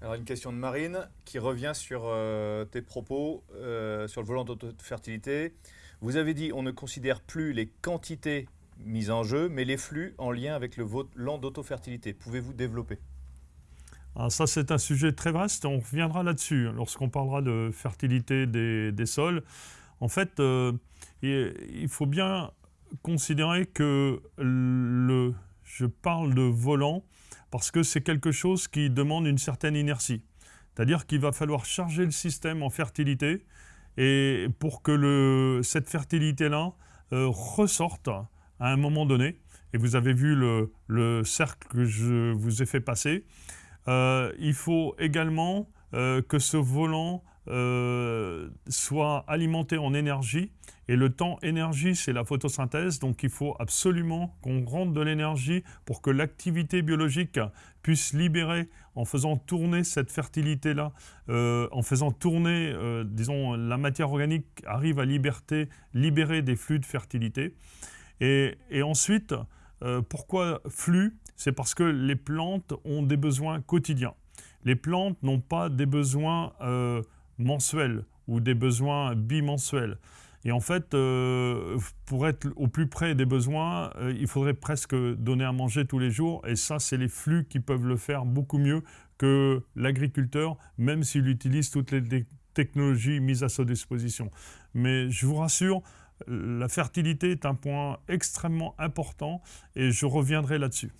Alors une question de Marine qui revient sur euh, tes propos euh, sur le volant d'autofertilité. Vous avez dit on ne considère plus les quantités mises en jeu, mais les flux en lien avec le volant d'autofertilité. Pouvez-vous développer? Ah, ça, c'est un sujet très vaste. On reviendra là-dessus hein, lorsqu'on parlera de fertilité des, sols. En fait, euh, il faut bien considérer que le, je parle de volant parce que c'est quelque chose qui demande une certaine inertie. C'est-à-dire qu'il va falloir charger le système en fertilité et pour que cette fertilité-là euh, ressorte à un moment donné. Et vous avez vu le, le cercle que je vous ai fait passer. Euh, il faut également euh, que ce volant euh, soit alimenté en énergie. Et le temps énergie, c'est la photosynthèse. Donc il faut absolument qu'on rentre de l'énergie pour que l'activité biologique puisse libérer, en faisant tourner cette fertilité-là, en faisant tourner, disons, la matière organique arrive à libérer des flux de fertilité. Et, ensuite, pourquoi flux? C'est parce que les plantes ont des besoins quotidiens. Les plantes n'ont pas des besoins euh, mensuels ou des besoins bimensuels. Et en fait, euh, pour être au plus près des besoins, euh, il faudrait presque donner à manger tous les jours. Et ça, c'est les flux qui peuvent le faire beaucoup mieux que l'agriculteur, même s'il utilise toutes les technologies mises à sa disposition. Mais je vous rassure, la fertilité est un point extrêmement important et je reviendrai là-dessus.